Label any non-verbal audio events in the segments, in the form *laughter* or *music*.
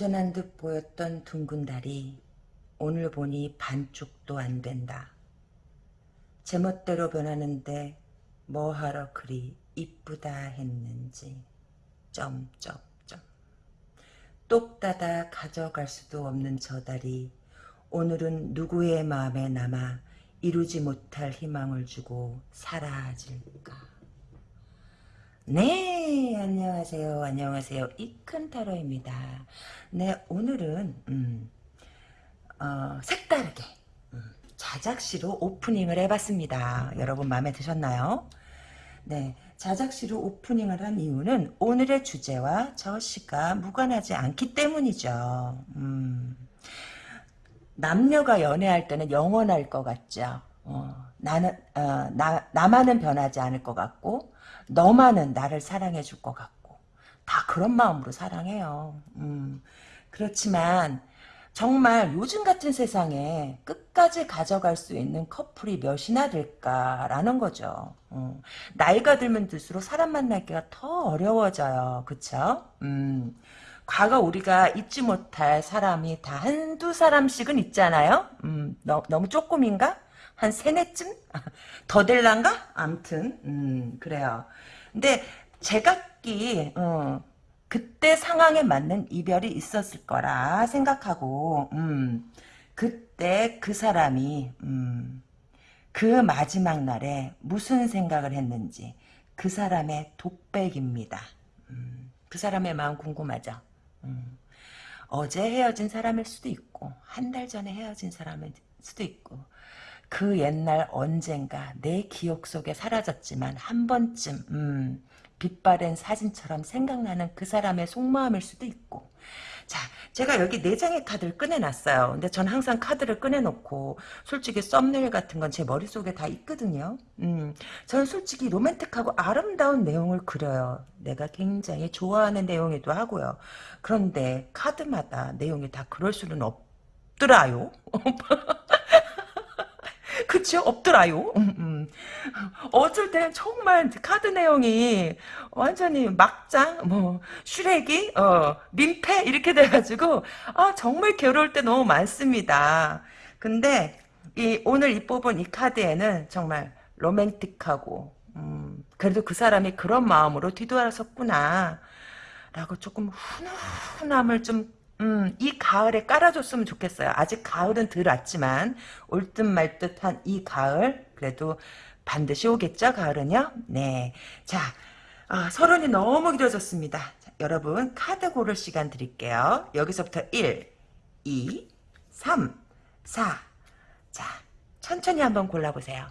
온전한 듯 보였던 둥근 달이 오늘 보니 반쪽도 안 된다. 제멋대로 변하는데 뭐하러 그리 이쁘다 했는지 점점점 똑 닫아 가져갈 수도 없는 저 달이 오늘은 누구의 마음에 남아 이루지 못할 희망을 주고 사라질까 네 안녕하세요. 안녕하세요. 이큰타로입니다. 네 오늘은 음, 어, 색다르게 음, 자작시로 오프닝을 해봤습니다. 여러분 마음에 드셨나요? 네 자작시로 오프닝을 한 이유는 오늘의 주제와 저 시가 무관하지 않기 때문이죠. 음, 남녀가 연애할 때는 영원할 것 같죠. 어, 나는 어, 나, 나만은 변하지 않을 것 같고 너만은 나를 사랑해 줄 것 같고 다 그런 마음으로 사랑해요. 음, 그렇지만 정말 요즘 같은 세상에 끝까지 가져갈 수 있는 커플이 몇이나 될까라는 거죠. 음, 나이가 들면 들수록 사람 만나기가 더 어려워져요. 그쵸? 음, 과거 우리가 잊지 못할 사람이 다 한두 사람씩은 있잖아요. 음, 너, 너무 조금인가? 한 세네쯤? 더 될란가? 암튼 음, 그래요. 근데 제각기 어, 그때 상황에 맞는 이별이 있었을 거라 생각하고 음, 그때 그 사람이 음, 그 마지막 날에 무슨 생각을 했는지 그 사람의 독백입니다. 음, 그 사람의 마음 궁금하죠? 음, 어제 헤어진 사람일 수도 있고 한 달 전에 헤어진 사람일 수도 있고 그 옛날 언젠가 내 기억 속에 사라졌지만 한 번쯤 음, 빛바랜 사진처럼 생각나는 그 사람의 속마음일 수도 있고. 자 제가 여기 네 장의 카드를 꺼내놨어요. 근데 전 항상 카드를 꺼내놓고 솔직히 썸네일 같은 건 제 머릿속에 다 있거든요. 음, 저는 솔직히 로맨틱하고 아름다운 내용을 그려요. 내가 굉장히 좋아하는 내용이기도 하고요. 그런데 카드마다 내용이 다 그럴 수는 없더라요 *laughs* 그쵸? 없더라요. 음, 음. 어쩔 때는 정말 카드 내용이 완전히 막장, 뭐, 슈렉이, 어, 민폐, 이렇게 돼가지고, 아, 정말 괴로울 때 너무 많습니다. 근데, 이, 오늘 이 뽑은 이 카드에는 정말 로맨틱하고, 음, 그래도 그 사람이 그런 마음으로 뒤돌아섰구나. 라고 조금 훈훈함을 좀 음, 이 가을에 깔아줬으면 좋겠어요. 아직 가을은 덜 왔지만 올 듯 말 듯한 이 가을 그래도 반드시 오겠죠. 가을은요. 네. 자, 아, 서론이 너무 길어졌습니다. 자, 여러분 카드 고를 시간 드릴게요. 여기서부터 1, 2, 3, 4. 자, 천천히 한번 골라보세요.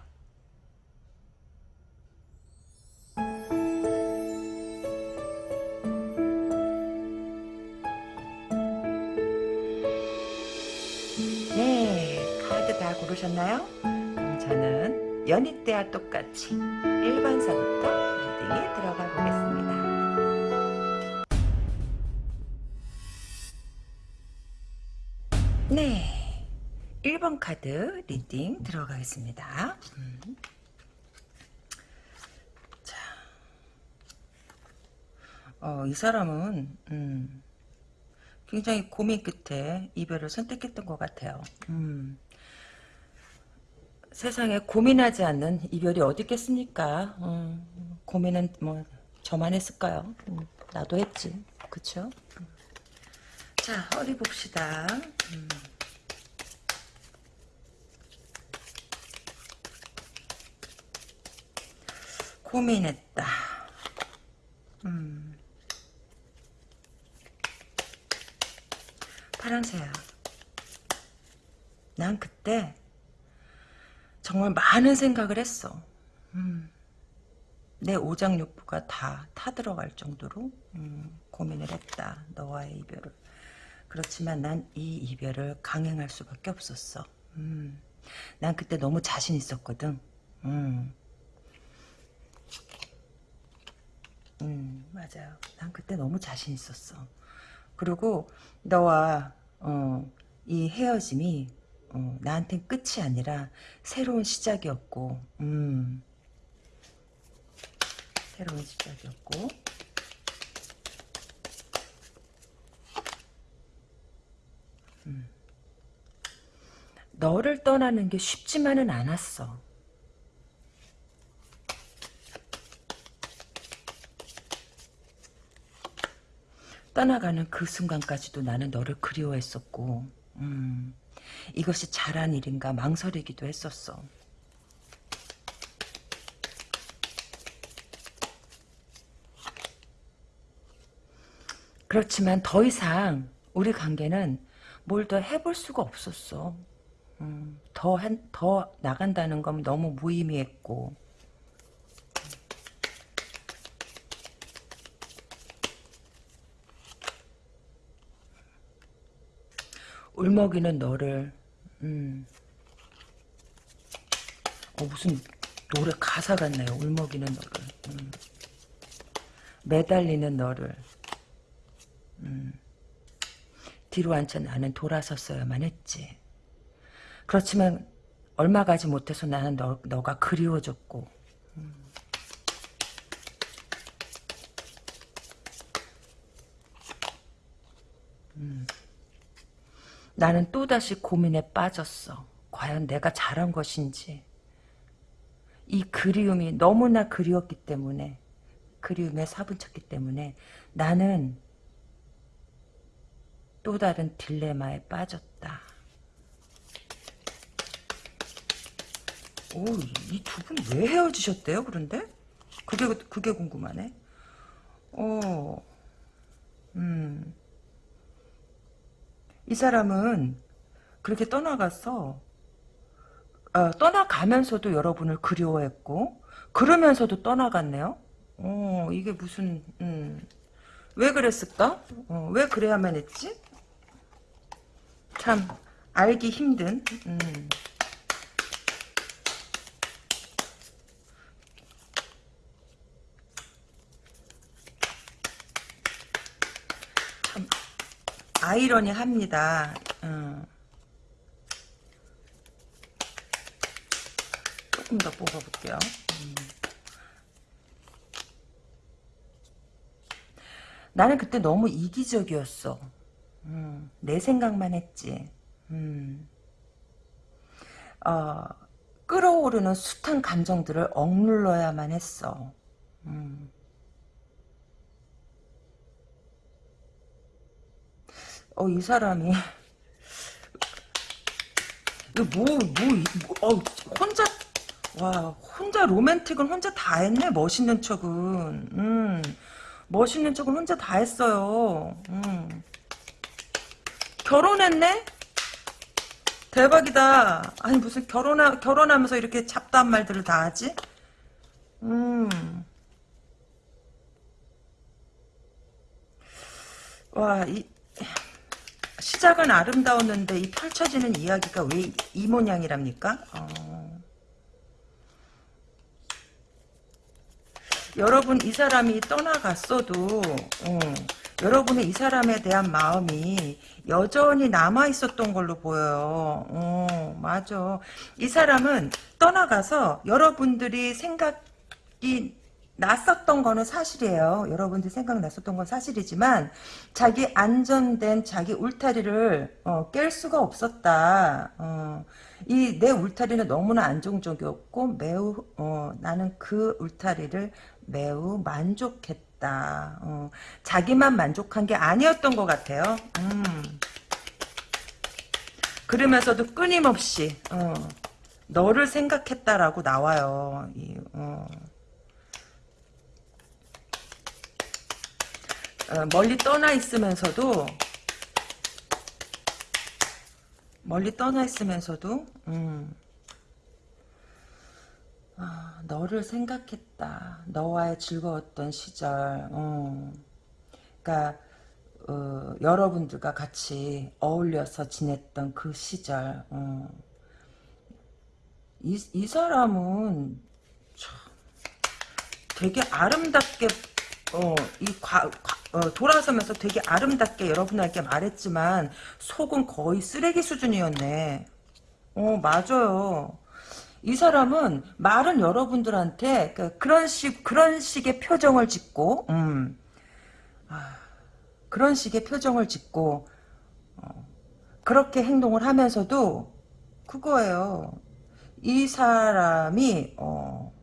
그럼 저는 여느 때와 똑같이 1번서부터 reading에 들어가 보겠습니다. 네, 1번 카드 reading 들어가겠습니다. 음. 자, 어, 이 사람은 음, 굉장히 고민 끝에 이별을 선택했던 것 같아요. 음. 세상에 고민하지 않는 이별이 어디 있겠습니까? 음, 고민은 뭐 저만 했을까요? 음, 나도 했지. 그쵸? 음. 자, 허리 봅시다. 음. 고민했다. 음. 파랑새야. 난 그때 정말 많은 생각을 했어. 음, 내 오장육부가 다 타들어갈 정도로 음, 고민을 했다. 너와의 이별을. 그렇지만 난 이 이별을 강행할 수밖에 없었어. 음, 난 그때 너무 자신 있었거든. 음. 음, 맞아요. 난 그때 너무 자신 있었어. 그리고 너와 어, 이 헤어짐이 어, 나한텐 끝이 아니라 새로운 시작이었고 음, 새로운 시작이었고. 너를 떠나는 게 쉽지만은 않았어. 떠나가는 그 순간까지도 나는 너를 그리워했었고, 음, 이것이 잘한 일인가 망설이기도 했었어. 그렇지만 더 이상 우리 관계는 뭘 더 해볼 수가 없었어. 음, 더, 한, 더 나간다는 건 너무 무의미했고. 울먹이는 너를, 음. 어, 무슨 노래 가사 같네요. 울먹이는 너를. 음. 매달리는 너를. 음. 뒤로 앉혀 나는 돌아섰어야만 했지. 그렇지만 얼마 가지 못해서 나는 너, 너가 그리워졌고 음. 음. 나는 또다시 고민에 빠졌어. 과연 내가 잘한 것인지. 이 그리움이 너무나 그리웠기 때문에 그리움에 사분쳤기 때문에 나는 또 다른 딜레마에 빠졌다. 오, 이 두 분 왜 헤어지셨대요, 그런데? 그게, 그게 궁금하네. 어, 음. 이 사람은 그렇게 떠나갔어. 어, 떠나가면서도 여러분을 그리워했고, 그러면서도 떠나갔네요. 어, 이게 무슨, 음, 왜 그랬을까? 어, 왜 그래야만 했지? 참, 알기 힘든, 음. 아이러니합니다. 음. 조금 더 뽑아볼게요. 음. 나는 그때 너무 이기적이었어. 음, 내 생각만 했지. 음. 어, 끌어오르는 숱한 감정들을 억눌러야만 했어. 음. 어, 이 사람이. 뭐, 뭐, 뭐, 어, 혼자, 와, 혼자 로맨틱은 혼자 다 했네, 멋있는 척은. 음, 멋있는 척은 혼자 다 했어요. 음. 결혼했네? 대박이다. 아니, 무슨 결혼하, 결혼하면서 이렇게 잡다한 말들을 다 하지? 음. 와, 이, 시작은 아름다웠는데 이 펼쳐지는 이야기가 왜 이 모양이랍니까? 어. 여러분 이 사람이 떠나갔어도 어, 여러분의 이 사람에 대한 마음이 여전히 남아있었던 걸로 보여요. 어, 맞아. 이 사람은 떠나가서 여러분들이 생각이 났었던 거는 사실이에요. 여러분들 생각났었던 건 사실이지만 자기 안전된 자기 울타리를 어, 깰 수가 없었다. 어, 이내 울타리는 너무나 안정적이었고 매우 어, 나는 그 울타리를 매우 만족했다. 어, 자기만 만족한 게 아니었던 것 같아요. 음. 그러면서도 끊임없이 어, 너를 생각했다라고 나와요. 이, 어. 어, 멀리 떠나 있으면서도 멀리 떠나 있으면서도 음, 아, 너를 생각했다. 너와의 즐거웠던 시절. 어. 그러니까 어, 여러분들과 같이 어울려서 지냈던 그 시절. 어. 이, 이 사람은 참 되게 아름답게 어, 이 과, 어, 돌아서면서 되게 아름답게 여러분에게 말했지만 속은 거의 쓰레기 수준이었네. 어, 맞아요. 이 사람은 말은 여러분들한테 그, 그런 식 그런 식의 표정을 짓고 음, 아, 그런 식의 표정을 짓고 어, 그렇게 행동을 하면서도 그거예요. 이 사람이 어,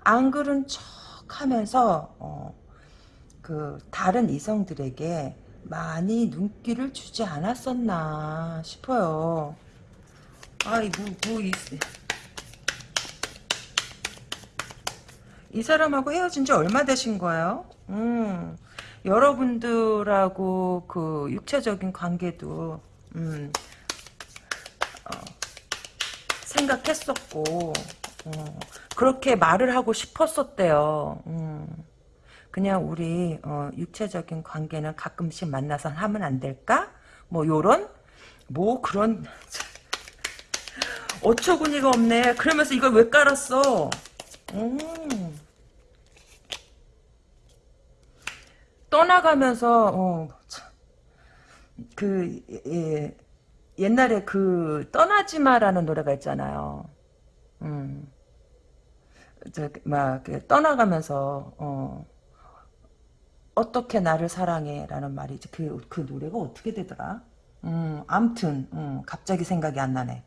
안 그런 척 하면서 어, 그 다른 이성들에게 많이 눈길을 주지 않았었나 싶어요. 아이 뭐, 뭐 이, 이 사람하고 헤어진 지 얼마 되신 거예요? 음, 여러분들하고 그 육체적인 관계도 음, 어, 생각했었고 어, 그렇게 말을 하고 싶었었대요. 음, 그냥 우리 어, 육체적인 관계는 가끔씩 만나서 하면 안 될까? 뭐 요런 뭐 그런 *laughs* 어처구니가 없네. 그러면서 이걸 왜 깔았어? 음. 떠나가면서 어, 그 예, 옛날에 그 떠나지 마라는 노래가 있잖아요. 음. 저막 그 떠나가면서 어, 어떻게 나를 사랑해라는 말이지 그, 그 노래가 어떻게 되더라? 음, 암튼 음, 갑자기 생각이 안 나네.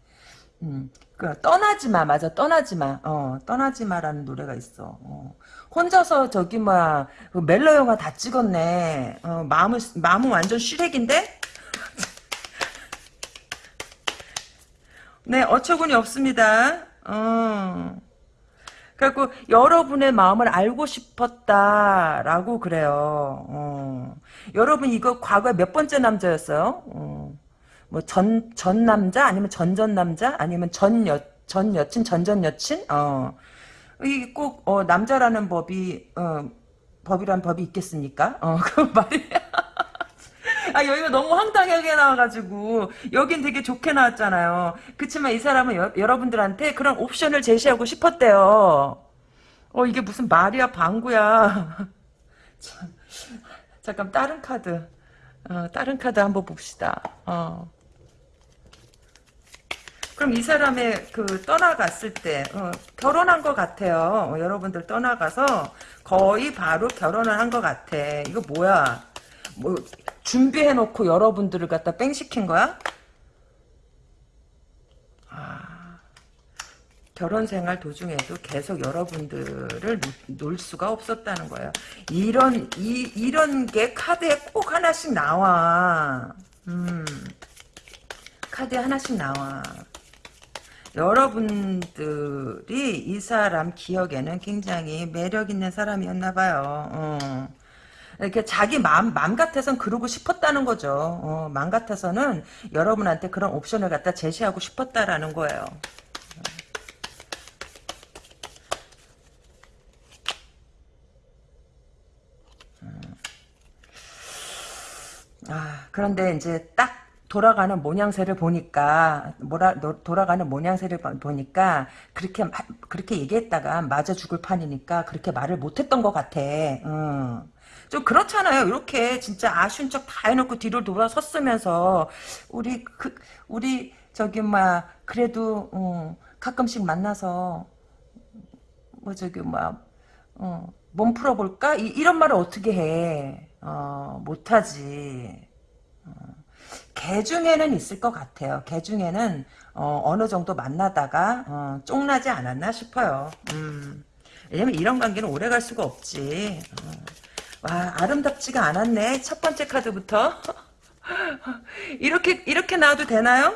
음, 그 떠나지 마 맞아 떠나지 마. 어, 떠나지 마라는 노래가 있어. 어. 혼자서 저기 뭐야 그 멜로 영화 다 찍었네. 어, 마음은 마음은 완전 슈렉인데? *laughs* 네 어처구니 없습니다. 어. 그래갖고 여러분의 마음을 알고 싶었다라고 그래요. 어. 여러분 이거 과거에 몇 번째 남자였어요? 어. 뭐전 전 남자 아니면 전전 남자 아니면 전여 전 여친 전전 여친? 어. 이게 꼭 어, 남자라는 법이 어, 법이란 법이 있겠습니까? 어, *laughs* 그 말이 아 여기가 너무 황당하게 나와가지고 여긴 되게 좋게 나왔잖아요. 그치만 이 사람은 여, 여러분들한테 그런 옵션을 제시하고 싶었대요. 어 이게 무슨 말이야 방구야. *laughs* 참, 잠깐 다른 카드. 어, 다른 카드 한번 봅시다. 어. 그럼 이 사람의 그 떠나갔을 때 어, 결혼한 것 같아요. 어, 여러분들 떠나가서 거의 바로 결혼을 한 것 같아. 이거 뭐야? 뭐 준비해놓고 여러분들을 갖다 뺑 시킨 거야? 아, 결혼 생활 도중에도 계속 여러분들을 놓, 을 수가 없었다는 거예요. 이런 이 이런 게 카드에 꼭 하나씩 나와. 음, 카드에 하나씩 나와. 여러분들이 이 사람 기억에는 굉장히 매력 있는 사람이었나 봐요. 어. 이렇게 자기 마음, 마음 같아서는 그러고 싶었다는 거죠. 어, 마음 같아서는 여러분한테 그런 옵션을 갖다 제시하고 싶었다라는 거예요. 음. 아, 그런데 이제 딱 돌아가는 모양새를 보니까 뭐라 돌아가는 모양새를 보니까 그렇게 그렇게 얘기했다가 맞아 죽을 판이니까 그렇게 말을 못했던 것 같아. 응. 좀 그렇잖아요. 이렇게 진짜 아쉬운 척 다 해놓고 뒤로 돌아섰으면서 우리 그 우리 저기 막 그래도 어, 가끔씩 만나서 뭐 저기 막 어, 몸 풀어볼까 이, 런 말을 어떻게 해? 어, 못하지. 어. 개 중에는 있을 것 같아요. 개 중에는 어, 느 정도 만나다가 어, 쫑나지 않았나 싶어요. 음. 왜냐면 이런 관계는 오래 갈 수가 없지. 어. 와 아름답지가 않았네. 첫 번째 카드부터. *laughs* 이렇게 이렇게 나와도 되나요?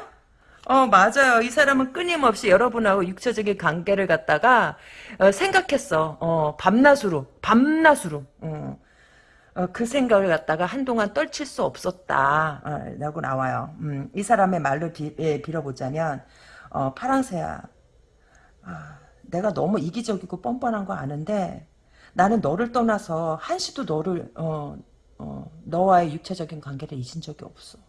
어 맞아요. 이 사람은 끊임없이 여러분하고 육체적인 관계를 갖다가 어, 생각했어. 어 밤낮으로 밤낮으로. 어. 어, 그 생각을 갖다가 한동안 떨칠 수 없었다 어, 라고 나와요. 음, 이 사람의 말로 비, 예, 빌어보자면 어, 파랑새야 아, 내가 너무 이기적이고 뻔뻔한 거 아는데 나는 너를 떠나서 한시도 너를 어, 어, 너와의 육체적인 관계를 잊은 적이 없어.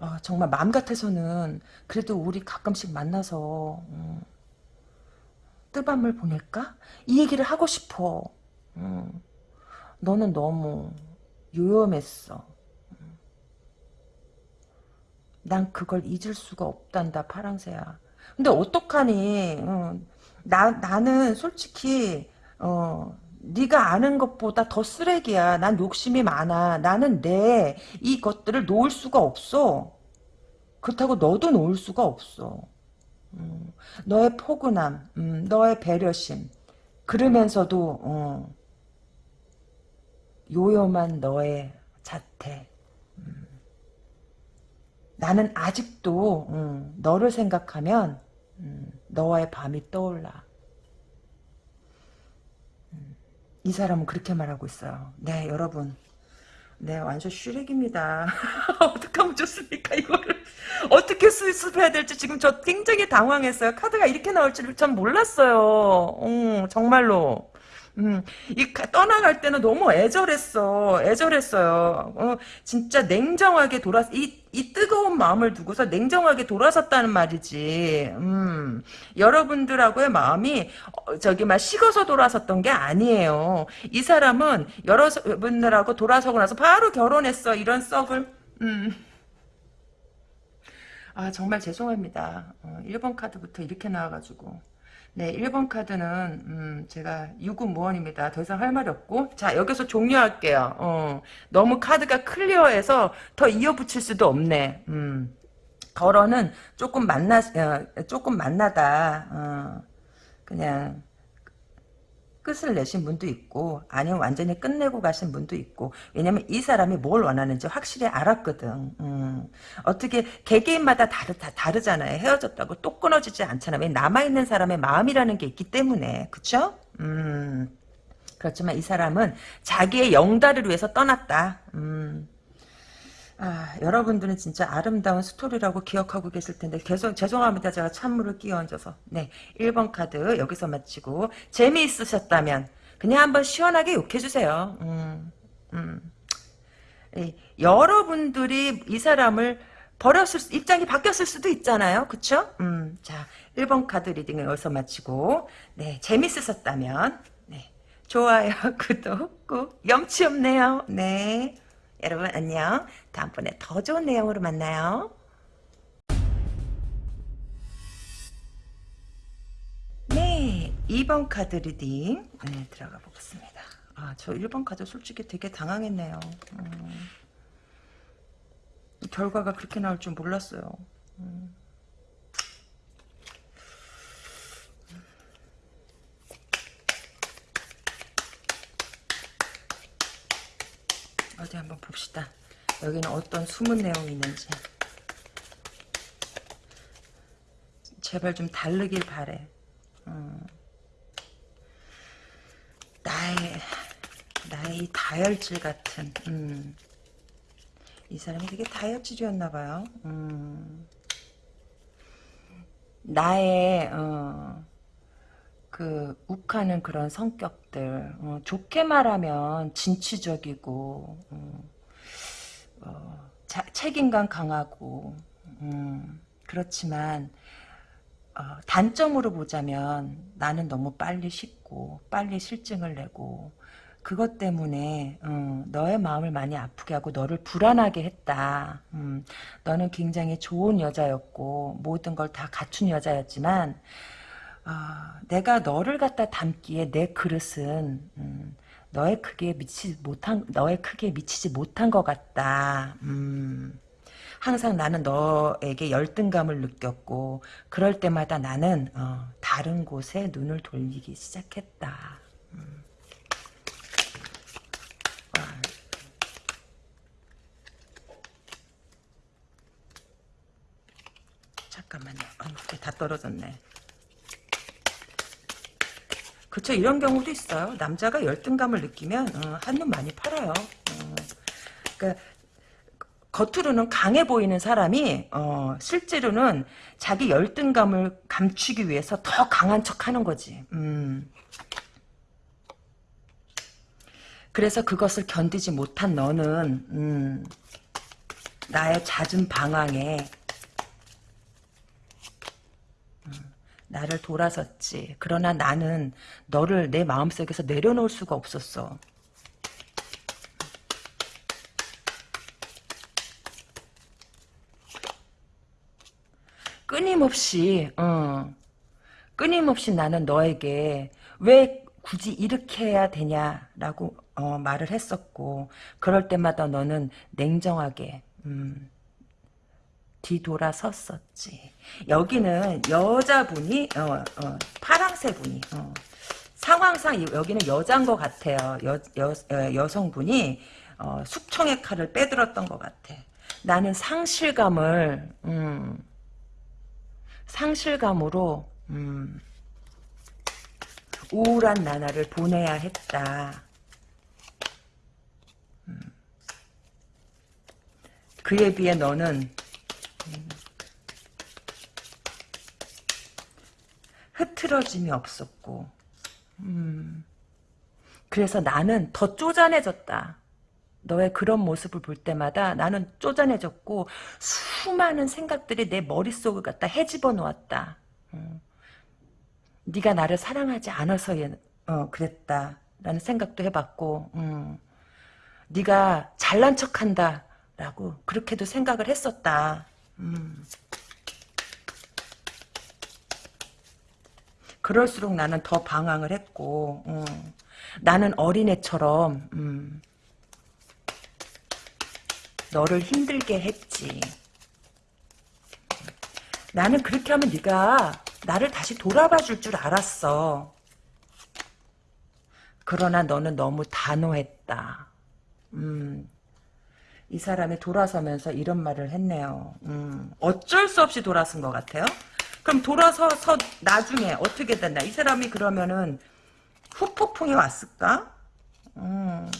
어, 정말 마음 같아서는 그래도 우리 가끔씩 만나서 음, 뜨밤을 보낼까? 이 얘기를 하고 싶어. 음. 너는 너무 요염했어. 난 그걸 잊을 수가 없단다 파랑새야. 근데 어떡하니? 어, 나 나는 솔직히 어 네가 아는 것보다 더 쓰레기야. 난 욕심이 많아. 나는 내 이것들을 놓을 수가 없어. 그렇다고 너도 놓을 수가 없어. 음, 너의 포근함, 음, 너의 배려심, 그러면서도 어, 요염한 너의 자태. 음, 나는 아직도 음, 너를 생각하면 음, 너와의 밤이 떠올라. 음, 이 사람은 그렇게 말하고 있어요. 네, 여러분. 네, 완전 슈렉입니다. *laughs* 어떻게 하면 좋습니까, 이거를? 어떻게 수습해야 될지 지금 저 굉장히 당황했어요. 카드가 이렇게 나올 줄을 전 몰랐어요. 어, 정말로. 음, 이 떠나갈 때는 너무 애절했어. 애절했어요. 어, 진짜 냉정하게 돌아 이, 이 뜨거운 마음을 두고서 냉정하게 돌아섰다는 말이지. 음, 여러분들하고의 마음이 어, 저기 막 식어서 돌아섰던 게 아니에요. 이 사람은 여러분들하고 돌아서고 나서 바로 결혼했어. 이런 썩을. 음. 아 정말 죄송합니다. 어, 1번 카드부터 이렇게 나와가지고. 네, 1번 카드는 음, 제가 유구무원입니다. 더 이상 할 말이 없고 자 여기서 종료할게요. 어, 너무 카드가 클리어해서 더 이어붙일 수도 없네. 음, 덜어는 조금 만나 어, 조금 만나다 어, 그냥 끝을 내신 분도 있고 아니면 완전히 끝내고 가신 분도 있고 왜냐면 이 사람이 뭘 원하는지 확실히 알았거든 음. 어떻게 개개인마다 다르, 다 다르잖아요 헤어졌다고 또 끊어지지 않잖아요 남아있는 사람의 마음이라는 게 있기 때문에 그쵸? 음. 그렇지만 이 사람은 자기의 영달을 위해서 떠났다 음. 아, 여러분들은 진짜 아름다운 스토리라고 기억하고 계실 텐데 계속 죄송합니다. 제가 찬물을 끼워 얹어서. 네. 1번 카드 여기서 마치고 재미있으셨다면 그냥 한번 시원하게 욕해 주세요. 음. 음. 예, 여러분들이 이 사람을 버렸을 수, 입장이 바뀌었을 수도 있잖아요. 그쵸? 음, 자, 1번 카드 reading을 여기서 마치고, 네, 재밌으셨다면, 네, 좋아요, *laughs* 구독 꾹, 염치 없네요. 네. 여러분 안녕. 다음번에 더 좋은 내용으로 만나요. 네, 2번 카드 reading 네, 들어가 보겠습니다. 아, 저 1번 카드 솔직히 되게 당황했네요. 음, 결과가 그렇게 나올 줄 몰랐어요. 음. 어디 한번 봅시다. 여기는 어떤 숨은 내용이 있는지. 제발 좀 다르길 바래. 음. 나의 나의 다혈질 같은 음. 이 사람이 되게 다혈질이었나봐요. 음. 나의 어, 그 욱하는 그런 성격들 어, 좋게 말하면 진취적이고 어, 어, 자, 책임감 강하고 음, 그렇지만 어, 단점으로 보자면 나는 너무 빨리 식고 빨리 실증을 내고 그것 때문에 음, 너의 마음을 많이 아프게 하고 너를 불안하게 했다. 음, 너는 굉장히 좋은 여자였고 모든 걸 다 갖춘 여자였지만 아, 내가 너를 갖다 담기에 내 그릇은 음, 너의 크기에 미치지 못한 너의 크기에 미치지 못한 것 같다. 음, 항상 나는 너에게 열등감을 느꼈고 그럴 때마다 나는 어, 다른 곳에 눈을 돌리기 시작했다. 음. 잠깐만요. 아, 다 떨어졌네. 그쵸 이런 경우도 있어요. 남자가 열등감을 느끼면 어, 한눈 많이 팔아요. 어, 그러니까 겉으로는 강해 보이는 사람이 어, 실제로는 자기 열등감을 감추기 위해서 더 강한 척하는 거지. 음. 그래서 그것을 견디지 못한 너는 음, 나의 잦은 방황에 나를 돌아섰지. 그러나 나는 너를 내 마음속에서 내려놓을 수가 없었어. 끊임없이 어, 끊임없이 나는 너에게 왜 굳이 이렇게 해야 되냐라고 어, 말을 했었고 그럴 때마다 너는 냉정하게 음, 뒤돌아섰었지. 여기는 여자분이 어, 어, 파랑새 분이 어, 상황상 이- 여기는 여자인 것 같아요. 여, 여, 어, 여성분이 어, 숙청의 칼을 빼들었던 것 같아. 나는 상실감을 음, 상실감으로 음, 우울한 나날을 보내야 했다. 음. 그에 비해 너는 흐트러짐이 없었고 음, 그래서 나는 더 쪼잔해졌다. 너의 그런 모습을 볼 때마다 나는 쪼잔해졌고 수많은 생각들이 내 머릿속을 갖다 헤집어 놓았다. 음. 네가 나를 사랑하지 않아서 얘- 어, 그랬다 라는 생각도 해봤고 음. 네가 잘난 척한다 라고 그렇게도 생각을 했었다. 음. 그럴수록 나는 더 방황을 했고 음. 나는 어린애처럼 음. 너를 힘들게 했지. 나는 그렇게 하면 네가 나를 다시 돌아봐 줄 줄 알았어. 그러나 너는 너무 단호했다. 음, 이 사람이 돌아서면서 이런 말을 했네요. 음, 어쩔 수 없이 돌아선 것 같아요. 그럼 돌아서서 나중에 어떻게 됐나? 이 사람이 그러면은 후폭풍이 왔을까? 음.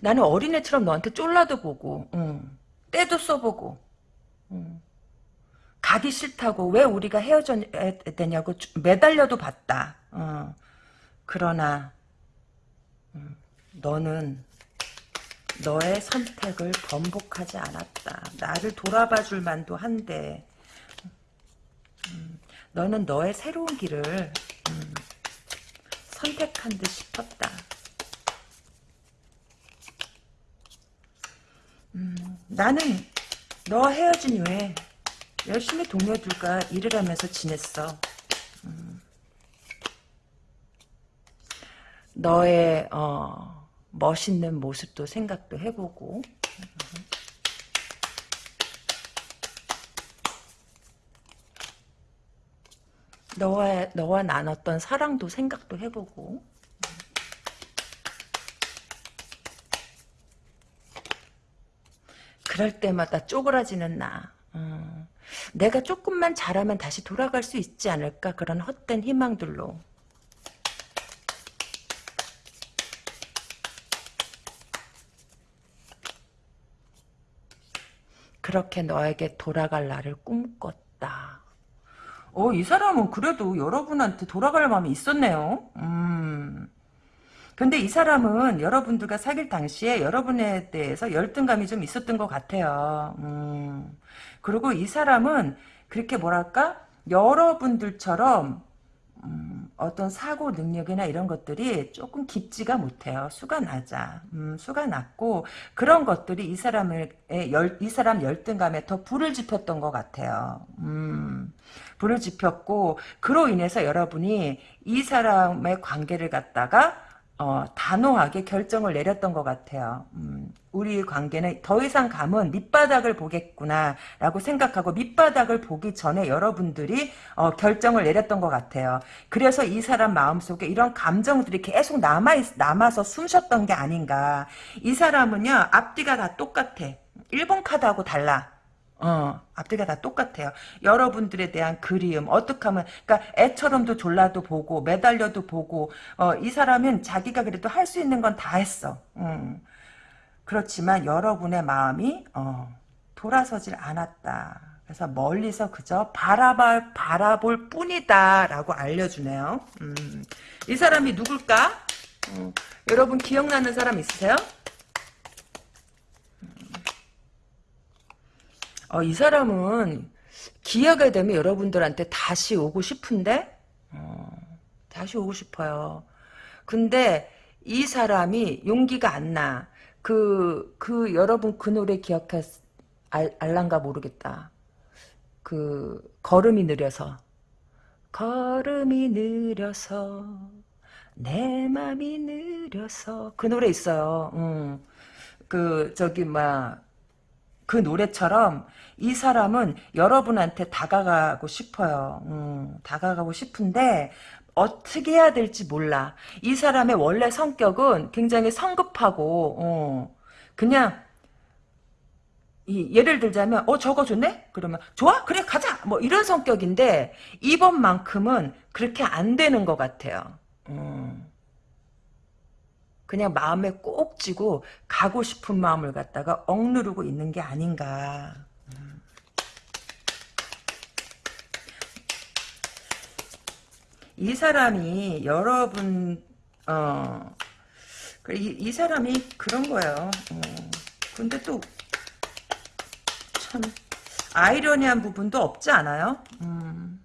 나는 어린애처럼 너한테 쫄라도 보고, 응. 때도 써보고, 응. 가기 싫다고 왜 우리가 주- 매달려도 봤다. 어. 그러나 음, 너는 너의 선택을 번복하지 않았다. 나를 돌아봐 줄 만도 한데 음, 너는 너의 새로운 길을 음, 선택한 듯 싶었다. 음, 나는 너 헤어진 이후에 열심히 동료들과 일을 하면서 지냈어. 음. 너의 어, 멋있는 모습도 생각도 해보고 너와 너와 나눴던 사랑도 생각도 해보고 그럴 때마다 쪼그라지는 나. 음, 내가 조금만 잘하면 다시 돌아갈 수 있지 않을까 그런 헛된 희망들로. 그렇게 너에게 돌아갈 날을 꿈꿨다. 어, 이 사람은 그래도 여러분한테 돌아갈 마음이 있었네요. 음. 근데 이 사람은 여러분들과 사귈 당시에 여러분에 대해서 열등감이 좀 있었던 것 같아요. 음. 그리고 이 사람은 그렇게 뭐랄까 여러분들처럼 음, 어떤 사고 능력이나 이런 것들이 조금 깊지가 못해요. 수가 낮아. 음, 수가 낮고 그런 것들이 이 사람의 열, 이 사람 열등감에 더 불을 지폈던 것 같아요. 음, 불을 지폈고 그로 인해서 여러분이 이 사람의 관계를 갖다가 어, 단호하게 결정을 내렸던 것 같아요. 음, 우리 관계는 더 이상 가면 밑바닥을 보겠구나라고 생각하고 밑바닥을 보기 전에 여러분들이 어, 결정을 내렸던 것 같아요. 그래서 이 사람 마음속에 이런 감정들이 계속 남아 남아서 숨쉬었던 게 아닌가. 이 사람은요 앞뒤가 다 똑같아. 일본 카드하고 달라. 어, 앞뒤가 다 똑같아요. 여러분들에 대한 그리움, 어떻게 하면, 그니까 애처럼도 졸라도 보고, 매달려도 보고, 어, 이 사람은 자기가 그래도 할 수 있는 건 다 했어. 음. 그렇지만 여러분의 마음이, 어, 돌아서질 않았다. 그래서 멀리서 그저 바라볼, 바라볼 뿐이다. 라고 알려주네요. 음. 이 사람이 누굴까? 음. 여러분 기억나는 사람 있으세요? 어, 이 사람은 기회가 되면 여러분들한테 다시 오고 싶은데 어, 다시 오고 싶어요. 근데 이 사람이 용기가 안 나. 그, 그, 여러분 그 노래 기억할, 알, 알란가 모르겠다. 그, 걸음이 느려서. 걸음이 느려서 내 맘이 느려서 그 노래 있어요. 음. 그 저기 막 그 노래처럼 이 사람은 여러분한테 다가가고 싶어요. 음, 다가가고 싶은데 어떻게 해야 될지 몰라. 이 사람의 원래 성격은 굉장히 성급하고 어, 그냥 이, 예를 들자면 어 저거 좋네? 그러면 좋아? 그래 가자! 뭐 이런 성격인데 이번만큼은 그렇게 안 되는 것 같아요. 음. 그냥 마음에 꼭 쥐고 가고 싶은 마음을 갖다가 억누르고 있는 게 아닌가. 음. 이 사람이 여러분 어, 이, 이 사람이 그런 거예요. 어. 근데 또 참 아이러니한 부분도 없지 않아요? 음.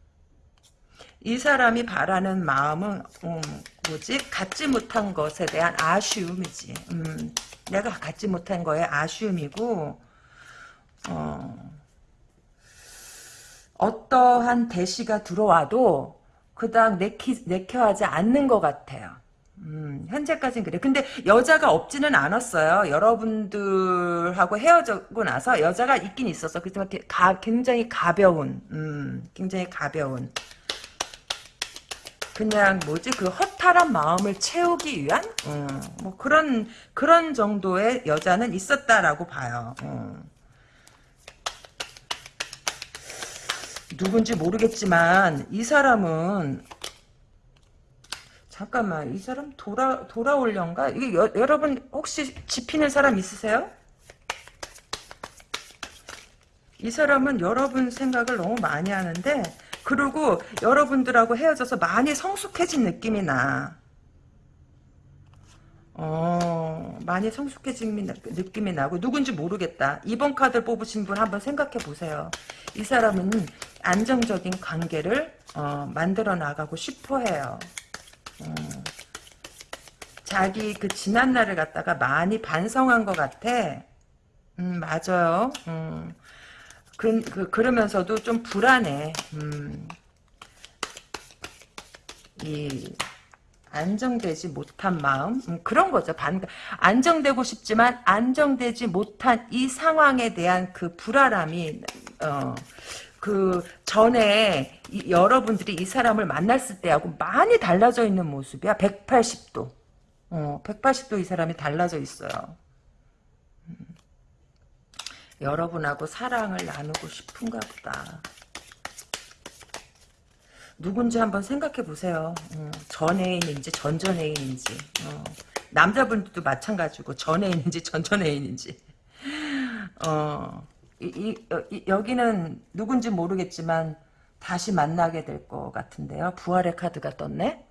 이 사람이 바라는 마음은 음, 뭐지? 갖지 못한 것에 대한 아쉬움이지. 음, 내가 갖지 못한 거에 아쉬움이고 어, 어떠한 대시가 들어와도 그닥 내키, 내켜하지 않는 것 같아요. 음, 현재까지는 그래. 근데 여자가 없지는 않았어요. 여러분들하고 헤어지고 나서 여자가 있긴 있었어. 그렇지만 가, 굉장히 가벼운, 음, 굉장히 가벼운. 그냥 뭐지 그 허탈한 마음을 채우기 위한 음, 뭐 그런 그런 정도의 여자는 있었다라고 봐요. 음. 누군지 모르겠지만 이 사람은 잠깐만 이 사람 돌아 돌아올련가 이게 여, 여러분 혹시 지피는 사람 있으세요? 이 사람은 여러분 생각을 너무 많이 하는데 그리고 여러분들하고 헤어져서 많이 성숙해진 느낌이 나. 어, 많이 성숙해진 느낌이 나고 누군지 모르겠다. 이번 카드를 뽑으신 분 한번 생각해 보세요. 이 사람은 안정적인 관계를 어, 만들어 나가고 싶어 해요. 어, 자기 그 지난 날을 갖다가 많이 반성한 것 같아. 음, 맞아요. 음. 그, 그, 그 러면서도 좀 불안해. 음. 이, 안정되지 못한 마음? 음, 그런 거죠. 반, 안정되고 싶지만 안정되지 못한 이 상황에 대한 그 불안함이, 어, 그 전에 이, 여러분들이 이 사람을 만났을 때하고 많이 달라져 있는 모습이야. 180도. 어, 180도 이 사람이 달라져 있어요. 여러분하고 사랑을 나누고 싶은가 보다. 누군지 한번 생각해 보세요. 어, 전 애인인지 전전 애인인지 어, 남자분들도 마찬가지고 전 애인인지 전전 애인인지 어, 이, 이, 이, 여기는 누군지 모르겠지만 다시 만나게 될 것 같은데요. 부활의 카드가 떴네.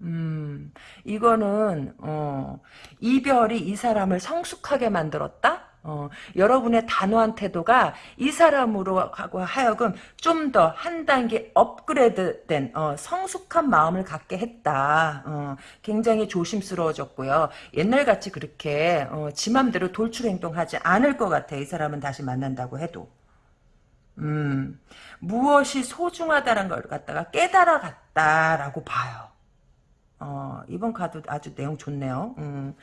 음, 이거는 어, 이별이 이 사람을 성숙하게 만들었다. 어, 여러분의 단호한 태도가 이 사람으로 하고 하여금 좀 더 한 단계 업그레이드된 어, 성숙한 마음을 갖게 했다. 어, 굉장히 조심스러워졌고요. 옛날같이 그렇게 어, 지 맘대로 돌출 행동하지 않을 것 같아. 이 사람은 다시 만난다고 해도. 음, 무엇이 소중하다는 걸 갖다가 깨달아 갔다라고 봐요. 어, 이번 카드 아주 내용 좋네요. 음.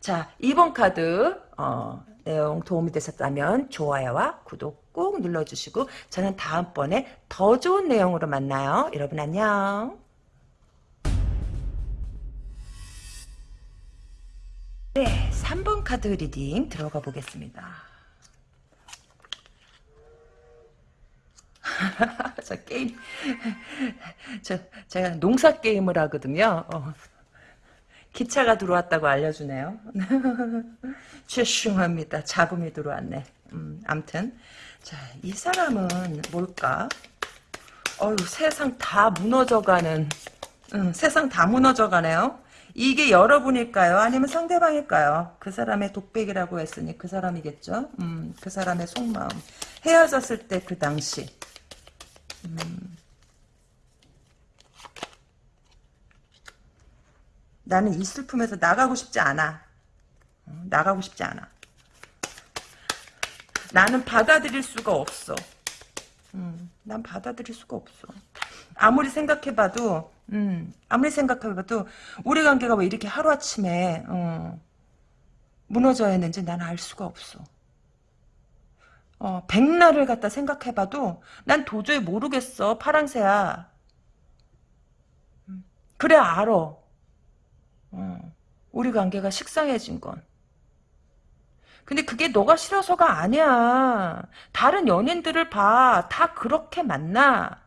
자, 이번 카드, 어, 내용 도움이 되셨다면 좋아요와 구독 꾹 눌러주시고 저는 다음번에 더 좋은 내용으로 만나요. 여러분 안녕. 네, 3번 카드 reading 들어가 보겠습니다. *laughs* 저 게임, *laughs* 저, 제가 농사 게임을 하거든요. 어. 기차가 들어왔다고 알려주네요. *laughs* 죄송합니다. 잡음이 들어왔네. 음, 암튼. 자, 이 사람은 뭘까? 어휴, 세상 다 무너져가는, 음, 세상 다 무너져가네요. 이게 여러분일까요? 아니면 상대방일까요? 그 사람의 독백이라고 했으니 그 사람이겠죠? 음, 그 사람의 속마음. 헤어졌을 때 그 당시. 음. 나는 이 슬픔에서 나가고 싶지 않아. 어, 나가고 싶지 않아. 나는 받아들일 수가 없어. 음, 난 받아들일 수가 없어. 아무리 생각해봐도 음, 아무리 생각해봐도 우리 관계가 왜 이렇게 하루아침에 어, 무너져야 했는지 난 알 수가 없어. 어, 백날을 갖다 생각해봐도 난 도저히 모르겠어. 파랑새야. 음, 그래 알아. 어, 우리 관계가 식상해진 건. 근데 그게 너가 싫어서가 아니야. 다른 연인들을 봐. 다 그렇게 만나.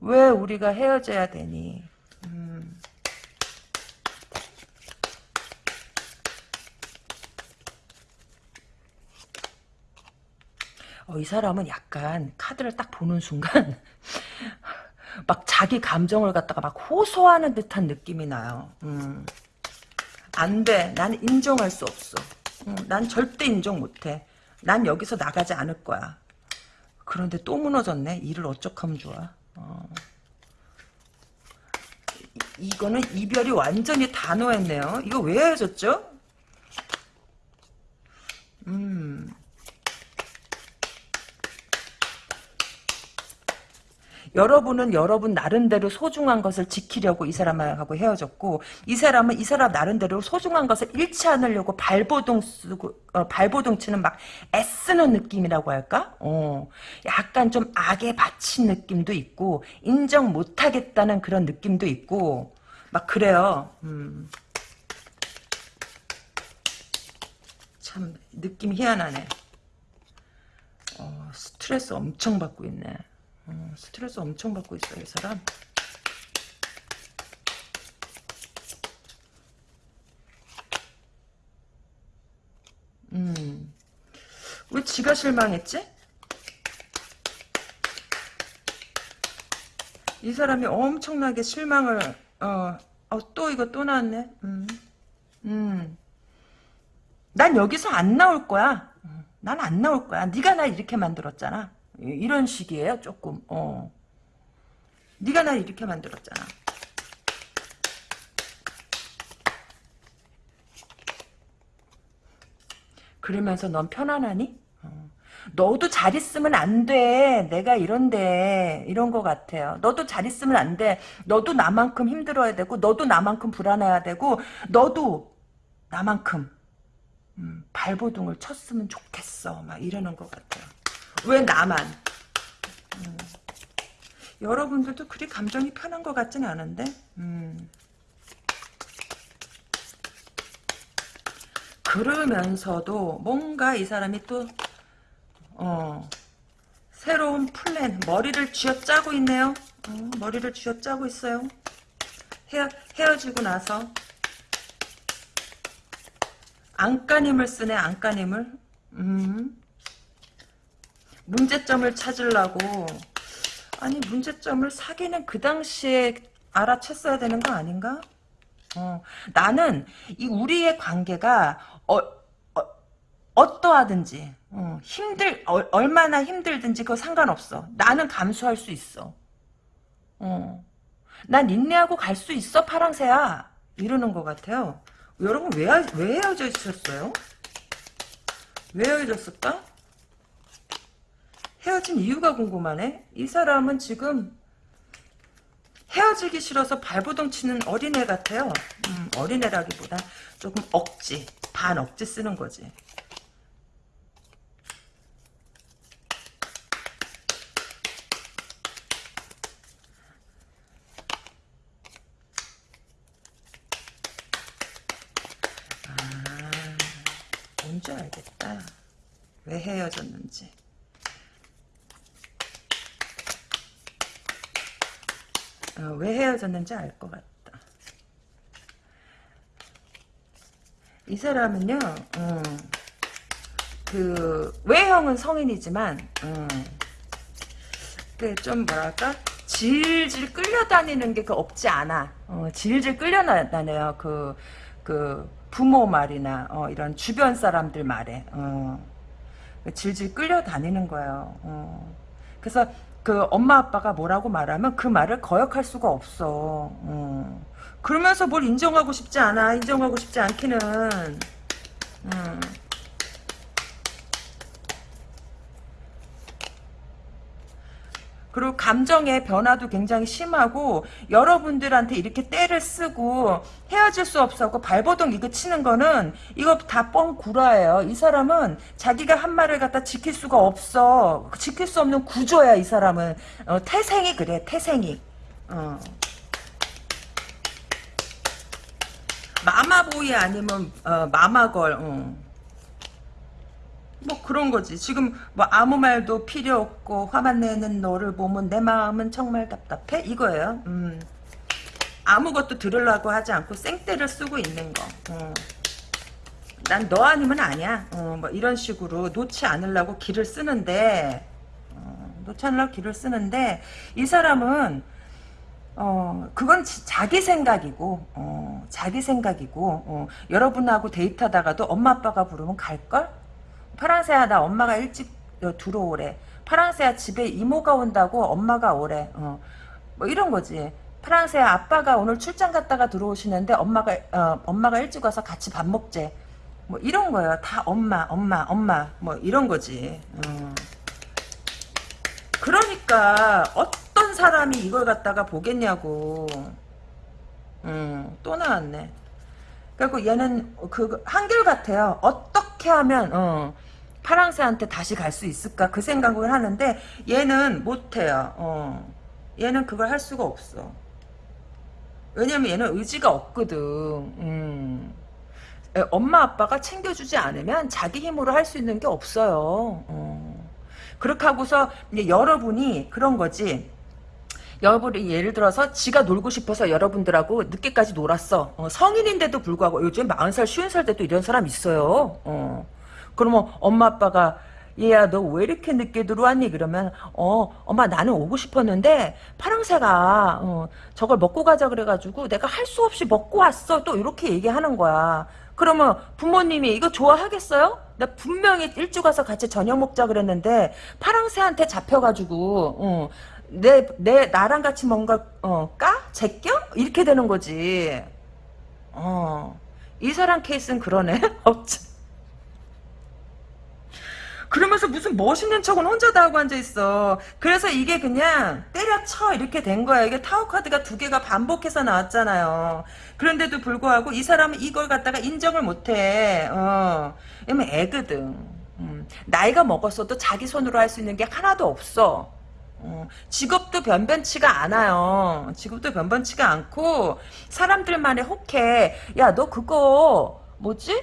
왜 우리가 헤어져야 되니? 음. 어, 이 사람은 약간 카드를 딱 보는 순간 *laughs* 막 자기 감정을 갖다가 막 호소하는 듯한 느낌이 나요. 음. 안 돼. 난 인정할 수 없어. 음, 난 절대 인정 못해. 난 여기서 나가지 않을 거야. 그런데 또 무너졌네. 일을 어쩌하면 좋아. 어. 이, 이거는 이별이 완전히 단호했네요. 이거 왜 헤어졌죠? 음. 여러분은 여러분 나름대로 소중한 것을 지키려고 이 사람하고 헤어졌고 이 사람은 이 사람 나름대로 소중한 것을 잃지 않으려고 발버둥 쓰고 어, 발버둥 치는 막 애쓰는 느낌이라고 할까? 어, 약간 좀 악에 바친 느낌도 있고 인정 못하겠다는 그런 느낌도 있고 막 그래요. 음. 참 느낌 희한하네. 어, 스트레스 엄청 받고 있네. 어, 스트레스 엄청 받고 있어요, 이 사람. 음. 왜 지가 실망했지? 이 사람이 엄청나게 실망을, 어, 어, 또 이거 또 나왔네. 음. 음. 난 여기서 안 나올 거야. 난 안 나올 거야. 네가 날 이렇게 만들었잖아. 이런 식이에요, 조금. 어. 네가 날 이렇게 만들었잖아. 그러면서 넌 편안하니? 어. 너도 잘 있으면 안 돼. 내가 이런데 이런 것 같아요. 너도 잘 있으면 안 돼. 너도 나만큼 힘들어야 되고 너도 나만큼 불안해야 되고 너도 나만큼 음, 발버둥을 쳤으면 좋겠어. 막 이러는 것 같아요. 왜 나만? 음. 여러분들도 그리 감정이 편한 것 같진 않은데 음. 그러면서도 뭔가 이 사람이 또 어, 새로운 플랜 머리를 쥐어짜고 있네요 어, 머리를 쥐어짜고 있어요 헤어, 헤어지고 나서 안간힘을 쓰네 안간힘을 음. 문제점을 찾으려고 아니 문제점을 사귀는 그 당시에 알아챘어야 되는 거 아닌가? 어, 나는 이 우리의 관계가 어, 어 떠하든지 어, 힘들 어, 얼마나 힘들든지 그거 상관없어. 나는 감수할 수 있어. 어. 난 인내하고 갈 수 있어 파랑새야 이러는 것 같아요. 여러분 왜, 왜 헤어져 있었어요? 왜 헤어졌을까? 헤어진 이유가 궁금하네. 이 사람은 지금 헤어지기 싫어서 발버둥 치는 어린애 같아요. 음, 어린애라기보다 조금 억지, 반 억지 쓰는 거지. 아, 뭔지 알겠다. 왜 헤어졌는지. 어, 왜 헤어졌는지 알 것 같다. 이 사람은요, 음, 그 외형은 성인이지만, 음, 그좀 뭐랄까 질질 끌려다니는 게 그 없지 않아. 어, 질질 끌려다녀요. 그, 그 부모 말이나 어, 이런 주변 사람들 말에. 어, 질질 끌려다니는 거예요. 어. 그래서 그 엄마 아빠가 뭐라고 말하면 그 말을 거역할 수가 없어. 음. 그러면서 뭘 인정하고 싶지 않아. 인정하고 싶지 않기는. 음. 그리고 감정의 변화도 굉장히 심하고 여러분들한테 이렇게 때를 쓰고 헤어질 수 없었고 발버둥 이거 치는 거는 이거 다 뻥 구라예요. 이 사람은 자기가 한 말을 갖다 지킬 수가 없어. 지킬 수 없는 구조야 이 사람은. 어, 태생이 그래 태생이. 어. 마마보이 아니면 어, 마마걸. 어. 뭐 그런 거지. 지금 뭐 아무 말도 필요 없고 화만 내는 너를 보면 내 마음은 정말 답답해 이거예요. 음. 아무것도 들으려고 하지 않고 생떼를 쓰고 있는 거. 어. 난너 아니면 아니야. 어, 뭐 이런 식으로 놓지 않으려고 길을 쓰는데 어, 놓지 않으려고 길을 쓰는데 이 사람은 어, 그건 지- 자기 생각이고, 어, 자기 생각이고, 어, 여러분하고 데이트하다가도 엄마 아빠가 부르면 갈걸? 파랑새야, 나 엄마가 일찍 어, 들어오래. 파랑새야, 집에 이모가 온다고 엄마가 오래. 어, 뭐 이런 거지. 파랑새야, 아빠가 오늘 출장 갔다가 들어오시는데 엄마가, 어, 엄마가 일찍 와서 같이 밥 먹재. 뭐 이런 거예요. 다 엄마, 엄마, 엄마. 뭐 이런 거지. 어. 그러니까 어떤 사람이 이걸 갖다가 보겠냐고. 음, 또 나왔네. 그리고 얘는 그 한결 같아요. 어떻게 하면 어, 파랑새한테 다시 갈 수 있을까 그 생각을 하는데 얘는 못해요. 어. 얘는 그걸 할 수가 없어. 왜냐면 얘는 의지가 없거든. 음. 에, 엄마 아빠가 챙겨주지 않으면 자기 힘으로 할 수 있는 게 없어요. 어. 그렇게 하고서 여러분이 그런 거지. 여러분이 예를 들어서 지가 놀고 싶어서 여러분들하고 늦게까지 놀았어. 어, 성인인데도 불구하고 요즘 40살, 50살 때도 이런 사람 있어요. 어. 그러면 엄마 아빠가 얘야 너 왜 이렇게 늦게 들어왔니? 그러면 어 엄마 나는 오고 싶었는데 파랑새가 어, 저걸 먹고 가자 그래가지고 내가 할 수 없이 먹고 왔어. 또 이렇게 얘기하는 거야. 그러면 부모님이 이거 좋아하겠어요? 나 분명히 일찍 와서 같이 저녁 먹자 그랬는데 파랑새한테 잡혀가지고 어, 내, 내, 나랑 같이 뭔가, 어, 까? 제껴? 이렇게 되는 거지. 어. 이 사람 케이스는 그러네. *laughs* 그러면서 무슨 멋있는 척은 혼자 다 하고 앉아있어. 그래서 이게 그냥 때려쳐 이렇게 된 거야. 이게 타워 카드가 두 개가 반복해서 나왔잖아요. 그런데도 불구하고 이 사람은 이걸 갖다가 인정을 못해. 어. 왜냐면 애거든. 음. 나이가 먹었어도 자기 손으로 할 수 있는 게 하나도 없어. 어, 직업도 변변치가 않아요. 직업도 변변치가 않고 사람들만의 혹해. 야 너 그거 뭐지?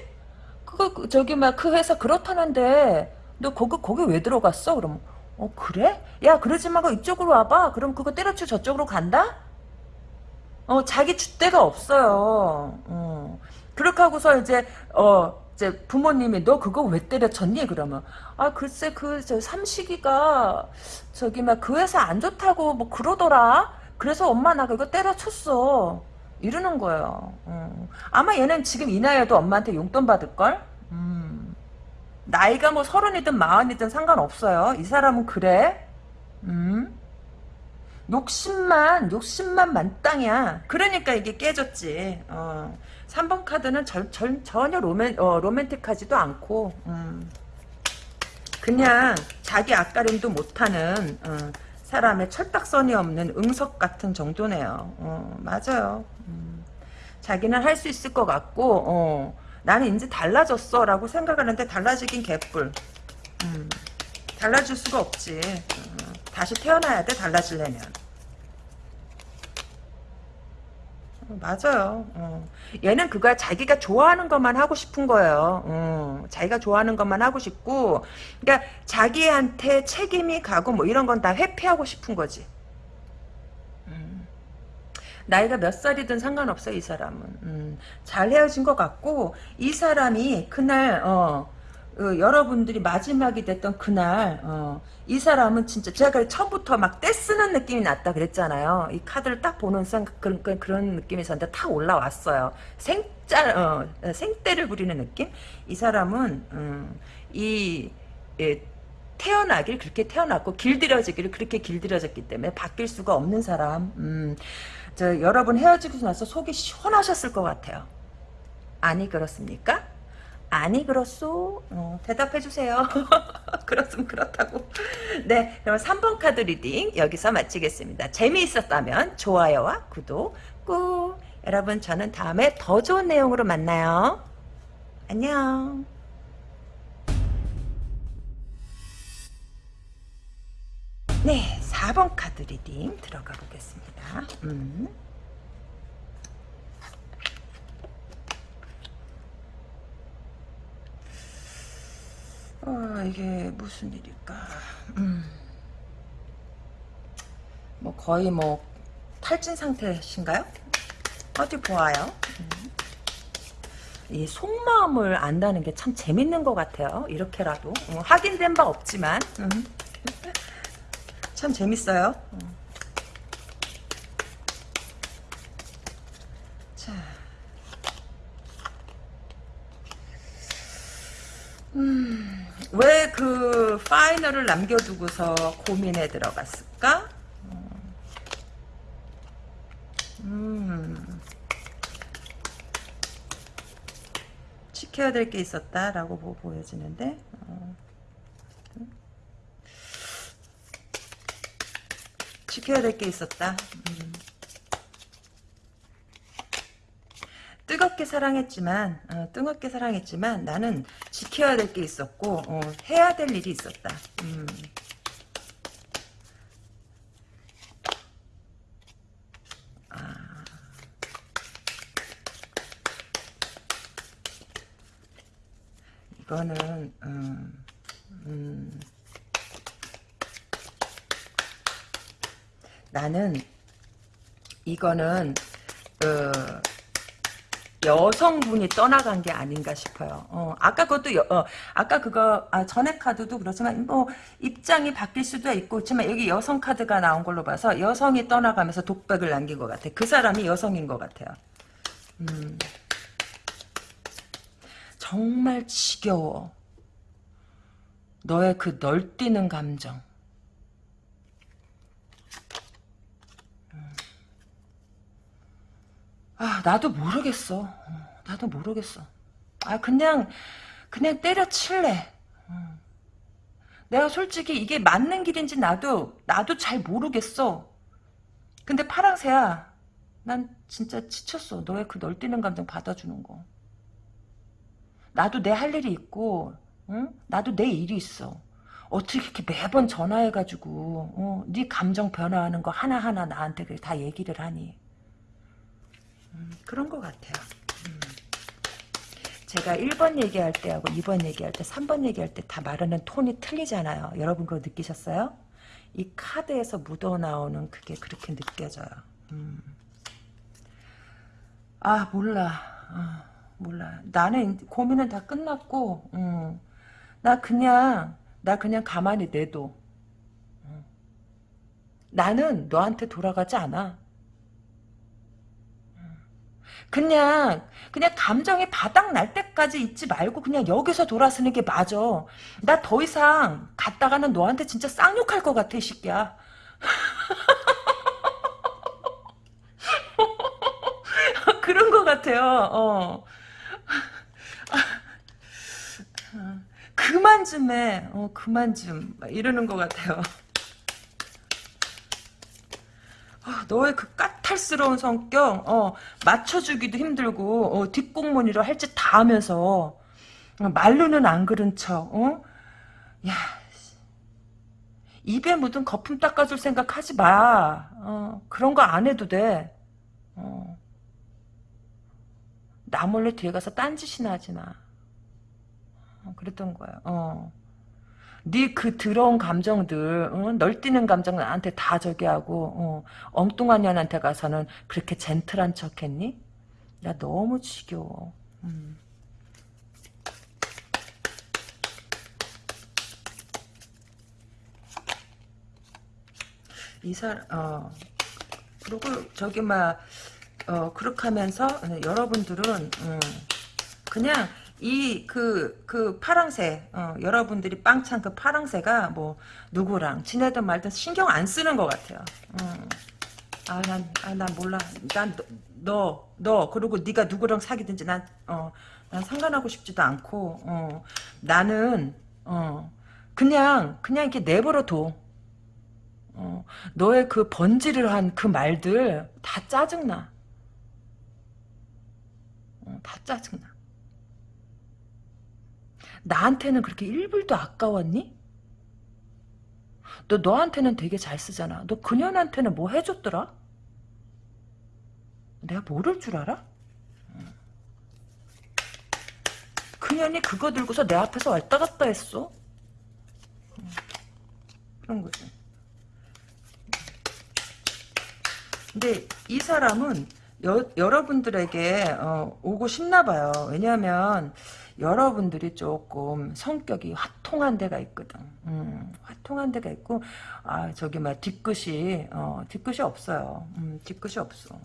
그거 그- 저기 막 그 회사 그렇다는데 너 거기 거기 왜 들어갔어? 그럼 어 그래? 야 그러지 말고 이쪽으로 와봐. 그럼 그거 때려쳐 저쪽으로 간다? 어 자기 줏대가 없어요. 어. 그렇게 하고서 이제 어 이제 부모님이 너 그거 왜 때려쳤니? 그러면 아 글쎄 그 저 삼식이가 저기 막 그 회사 안 좋다고 뭐 그러더라. 그래서 엄마 나 그거 때려쳤어. 이러는 거예요. 어. 아마 얘는 지금 이 나이에도 엄마한테 용돈 받을 걸. 음. 나이가 뭐 서른이든 마흔이든 상관없어요. 이 사람은 그래. 음. 욕심만 욕심만 만땅이야. 그러니까 이게 깨졌지. 어. 3번 카드는 절, 절, 전혀 로맨, 어, 로맨틱하지도 않고 음. 그냥 자기 앞가림도 못하는 어, 사람의 철딱선이 없는 응석 같은 정도네요. 어, 맞아요. 음. 자기는 할 수 있을 것 같고 어, 나는 이제 달라졌어 라고 생각하는데 달라지긴 개뿔. 음. 달라질 수가 없지. 어, 다시 태어나야 돼 달라지려면. 어, 맞아요. 어. 얘는 그거야 자기가 좋아하는 것만 하고 싶은 거예요. 어. 자기가 좋아하는 것만 하고 싶고, 그러니까 자기한테 책임이 가고 뭐 이런 건 다 회피하고 싶은 거지. 음. 나이가 몇 살이든 상관없어 이 사람은. 음. 잘 헤어진 것 같고 이 사람이 그날 어. 어, 여러분들이 마지막이 됐던 그날 어, 이 사람은 진짜 제가 처음부터 막 떼쓰는 느낌이 났다 그랬잖아요. 이 카드를 딱 보는 순간 그런, 그런, 느낌이 있었는데 탁 올라왔어요. 생짤 어, 생떼를 부리는 느낌? 이 사람은 음, 이 예, 태어나길 그렇게 태어났고 길들여지기를 그렇게 길들여졌기 때문에 바뀔 수가 없는 사람. 음, 저 여러분 헤어지고 나서 속이 시원하셨을 것 같아요. 아니 그렇습니까? 아니 그렇소? 어, 대답해주세요. *laughs* 그렇으면 그렇다고. 네, 그럼 3번 카드 reading 여기서 마치겠습니다. 재미있었다면 좋아요와 구독 꾹. 여러분 저는 다음에 더 좋은 내용으로 만나요. 안녕. 네, 4번 카드 reading 들어가 보겠습니다. 음. 어, 이게 무슨 일일까? 음. 뭐 거의 뭐 탈진 상태신가요? 어디 보아요. 음. 이 속마음을 안다는 게 참 재밌는 것 같아요. 이렇게라도 어, 확인된 바 없지만 음. 참 재밌어요. 음. 자, 음, 왜 그 파이널을 남겨두고서 고민에 들어갔을까? 음, 지켜야 될 게 있었다라고 보- 보여지는데, 어. 지켜야 될 게 있었다. 음. 뜨겁게 사랑했지만 어, 뜨겁게 사랑했지만 나는 지켜야 될 게 있었고 어, 해야 될 일이 있었다. 음. 아. 이거는 음, 음. 나는 이거는 그 여성분이 떠나간 게 아닌가 싶어요. 어, 아까 그것도 여, 어, 아까 그거 아, 전에 카드도 그렇지만 뭐 입장이 바뀔 수도 있고 그렇지만 여기 여성 카드가 나온 걸로 봐서 여성이 떠나가면서 독백을 남긴 것 같아. 그 사람이 여성인 것 같아요. 음. 정말 지겨워. 너의 그 널뛰는 감정. 아, 나도 모르겠어. 어, 나도 모르겠어. 아, 그냥, 그냥 때려칠래. 어. 내가 솔직히 이게 맞는 길인지 나도, 나도 잘 모르겠어. 근데 파랑새야. 난 진짜 지쳤어. 너의 그 널뛰는 감정 받아주는 거. 나도 내 할 일이 있고, 응? 나도 내 일이 있어. 어떻게 이렇게 매번 전화해가지고, 어, 네 감정 변화하는 거 하나하나 나한테 다 얘기를 하니. 음, 그런 것 같아요. 음. 제가 1번 얘기할 때하고 2번 얘기할 때 3번 얘기할 때 다 말하는 톤이 틀리잖아요. 여러분 그거 느끼셨어요? 이 카드에서 묻어나오는 그게 그렇게 느껴져요. 음. 아 몰라. 아, 몰라. 나는 고민은 다 끝났고 음. 나 그냥 나 그냥 가만히 내둬. 음. 나는 너한테 돌아가지 않아. 그냥 그냥 감정이 바닥 날 때까지 있지 말고 그냥 여기서 돌아서는 게 맞아. 나 더 이상 갔다가는 너한테 진짜 쌍욕할 것 같아, 이 새끼야. *laughs* 그런 것 같아요. 어. *laughs* 그만 좀 해. 어, 그만 좀. 이러는 것 같아요. 아, 너의 그 까 탈스러운 성격, 어, 맞춰주기도 힘들고, 어, 뒷공무니로 할짓 다 하면서, 어, 말로는 안 그런 척, 어? 야, 입에 묻은 거품 닦아줄 생각 하지 마. 어, 그런 거 안 해도 돼. 어. 나 몰래 뒤에 가서 딴짓이나 하지 마. 어, 그랬던 거야. 어. 네 그 더러운 감정들, 어? 널뛰는 감정 나한테 다 저기 하고, 어, 엉뚱한 년한테 가서는 그렇게 젠틀한 척 했니? 나 너무 지겨워. 음. 이 사람, 어, 그리고 저기, 막, 어, 그렇게 하면서, 어, 여러분들은, 음, 그냥, 이, 그, 그, 파랑새, 어, 여러분들이 빵찬 그 파랑새가, 뭐, 누구랑, 지내든 말든 신경 안 쓰는 것 같아요. 음. 아, 난, 아, 난 몰라. 난, 너, 너, 그리고 네가 누구랑 사귀든지 난, 어, 난 상관하고 싶지도 않고, 어, 나는, 어, 그냥, 그냥 이렇게 내버려 둬. 어, 너의 그 번지를 한 그 말들 다 짜증나. 어, 다 짜증나. 나한테는 그렇게 1불도 아까웠니? 너 너한테는 되게 잘 쓰잖아. 너 그년한테는 뭐 해줬더라? 내가 모를 줄 알아? 그년이 그거 들고서 내 앞에서 왔다 갔다 했어. 그런 거지. 근데 이 사람은 여, 여러분들에게 어, 오고 싶나 봐요. 왜냐하면 여러분들이 조금 성격이 화통한 데가 있거든. 음, 화통한 데가 있고 아 저기 막 뒤끝이 어, 뒤끝이 없어요. 음, 뒤끝이 없어.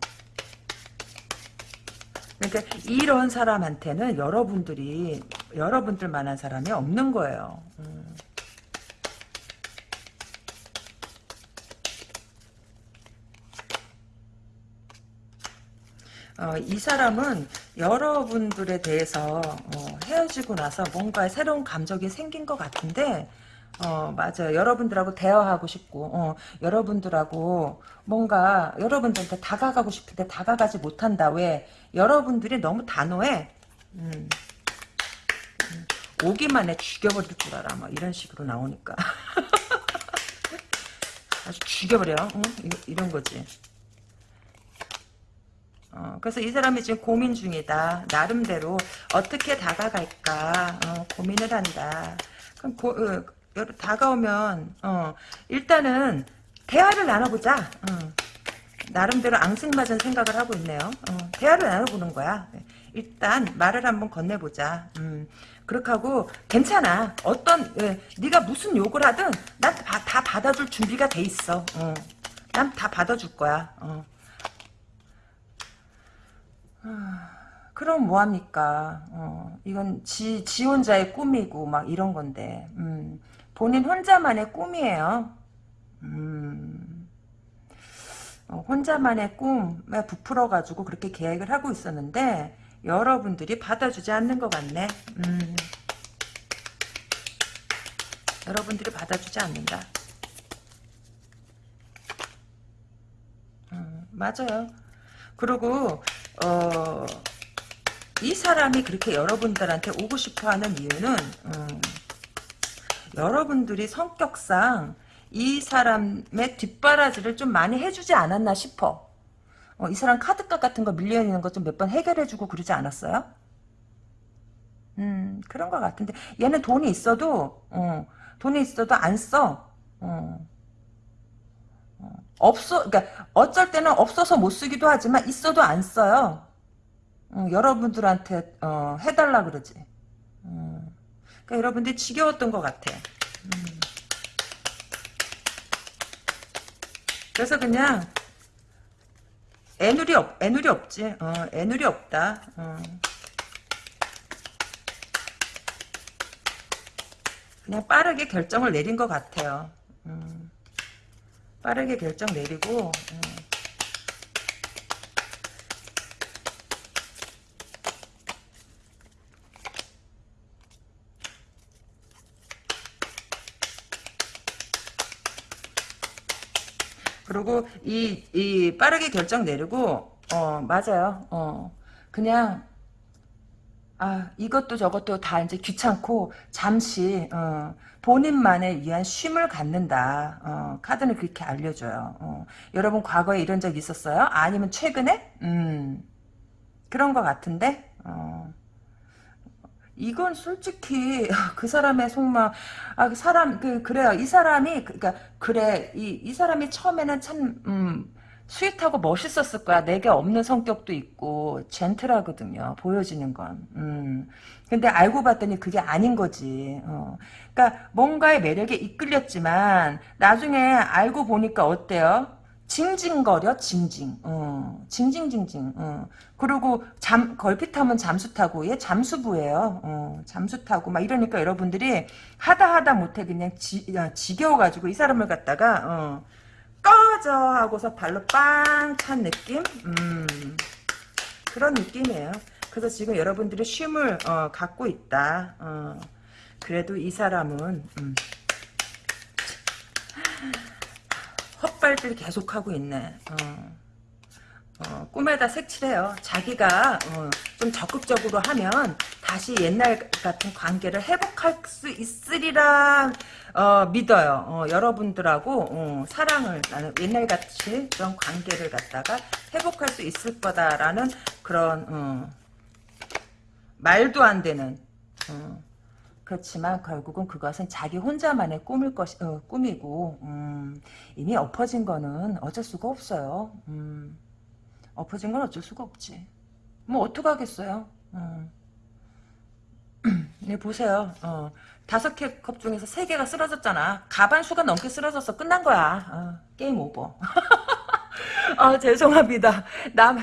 그러니까 이런 사람한테는 여러분들이 여러분들만한 사람이 없는 거예요. 음. 어, 이 사람은 여러분들에 대해서 어, 헤어지고 나서 뭔가 새로운 감정이 생긴 것 같은데 어 맞아요. 여러분들하고 대화하고 싶고 어, 여러분들하고 뭔가 여러분들한테 다가가고 싶은데 다가가지 못한다. 왜? 여러분들이 너무 단호해. 음, 음, 오기만 해 죽여버릴 줄 알아. 뭐 이런 식으로 나오니까. *laughs* 아주 죽여버려. 응? 이런 거지 어, 그래서 이 사람이 지금 고민 중이다. 나름대로 어떻게 다가갈까 어, 고민을 한다. 그럼 고, 어, 다가오면 어, 일단은 대화를 나눠보자. 어. 나름대로 앙증맞은 생각을 하고 있네요. 어, 대화를 나눠보는 거야. 일단 말을 한번 건네보자. 음, 그렇게 하고 괜찮아. 어떤 예, 네가 무슨 욕을 하든 난 다 받아줄 준비가 돼 있어. 어. 난다 받아줄 거야. 어. 그럼 뭐합니까? 어, 이건 지, 지 혼자의 꿈이고 막 이런 건데 음, 본인 혼자만의 꿈이에요. 음, 어, 혼자만의 꿈에 부풀어가지고 그렇게 계획을 하고 있었는데 여러분들이 받아주지 않는 것 같네. 음, 여러분들이 받아주지 않는다. 음, 맞아요. 그리고 어, 이 사람이 그렇게 여러분들한테 오고 싶어하는 이유는 음, 여러분들이 성격상 이 사람의 뒷바라지를 좀 많이 해주지 않았나 싶어. 어, 이 사람 카드값 같은 거 밀려있는 거좀몇 번 해결해주고 그러지 않았어요? 음, 그런 것 같은데. 얘는 돈이 있어도, 어, 돈이 있어도 안 써. 어. 없어, 그러니까 어쩔 때는 없어서 못 쓰기도 하지만 있어도 안 써요. 어, 여러분들한테 어, 해달라 그러지. 어, 그러니까 여러분들이 지겨웠던 것 같아. 음. 그래서 그냥 애누리 없, 애누리 없지. 어, 애누리 없다. 어. 그냥 빠르게 결정을 내린 것 같아요. 음. 빠르게 결정 내리고 음. 그리고 이, 이 빠르게 결정 내리고 어 맞아요 어 그냥 아 이것도 저것도 다 이제 귀찮고 잠시 어, 본인만을 위한 쉼을 갖는다. 어, 카드는 그렇게 알려줘요. 어, 여러분 과거에 이런 적 있었어요? 아니면 최근에? 음, 그런 것 같은데? 어, 이건 솔직히 *laughs* 그 사람의 속마음 아그 사람 그 그래요 이 사람이 그니까 그래 이 이 사람이 처음에는 참 음, sweet하고 멋있었을 거야. 내게 없는 성격도 있고 gentle하거든요. 보여지는 건. 음. 근데 알고 봤더니 그게 아닌 거지. 어. 그러니까 뭔가의 매력에 이끌렸지만 나중에 알고 보니까 어때요? 징징거려 징징 어, 징징징징 어. 그리고 잠 걸핏하면 잠수 타고 얘 잠수부예요 어, 잠수 타고 막 이러니까 여러분들이 하다 하다 못해 그냥 지, 어, 지겨워가지고 이 사람을 갖다가 어, 꺼져 하고서 발로 빵 찬 느낌? 음, 그런 느낌이에요. 그래서 지금 여러분들이 쉼을 어, 갖고 있다. 어, 그래도 이 사람은 음, 헛발질 계속하고 있네. 어. 어, 꿈에다 색칠해요. 자기가 어, 좀 적극적으로 하면 다시 옛날 같은 관계를 회복할 수 있으리라 어, 믿어요. 어, 여러분들하고 어, 사랑을 나는 옛날같이 그런 관계를 갖다가 회복할 수 있을 거다라는 그런 어, 말도 안 되는 어, 그렇지만 결국은 그것은 자기 혼자만의 꿈일 것 어, 꿈이고 음, 이미 엎어진 거는 어쩔 수가 없어요. 음. 엎어진 건 어쩔 수가 없지. 뭐 어떡하겠어요. 어. *clears throat* 네 보세요. 어. 다섯 개 컵 중에서 세 개가 쓰러졌잖아. 가반 수가 넘게 쓰러졌어. 끝난 거야. 어. 게임 오버. 아 *laughs* 죄송합니다. 남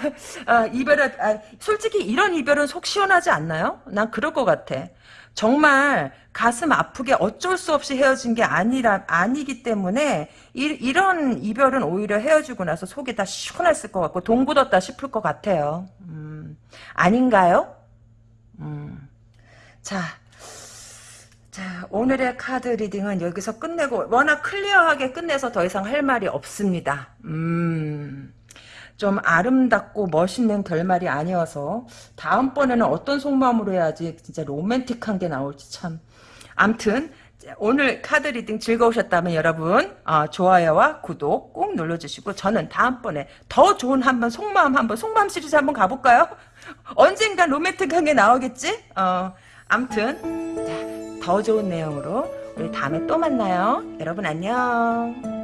아, 이별은 아, 솔직히 이런 이별은 속 시원하지 않나요? 난 그럴 것 같아. 정말 가슴 아프게 어쩔 수 없이 헤어진 게 아니라 아니기 때문에 이, 런 이별은 오히려 헤어지고 나서 속이 다 시원했을 것 같고 돈 굳었다 싶을 것 같아요. 음, 아닌가요? 음, 자, 자 오늘의 카드 reading은 여기서 끝내고 워낙 clear하게 끝내서 더 이상 할 말이 없습니다. 음. 좀 아름답고 멋있는 결말이 아니어서 다음번에는 어떤 속마음으로 해야지 진짜 로맨틱한 게 나올지 참 암튼 오늘 카드 reading 즐거우셨다면 여러분 어, 좋아요와 구독 꼭 눌러주시고 저는 다음번에 더 좋은 한번 속마음 한번 속마음 시리즈 한번 가볼까요? *laughs* 언젠간 로맨틱한 게 나오겠지? 어, 암튼 자, 더 좋은 내용으로 우리 다음에 또 만나요. 여러분 안녕.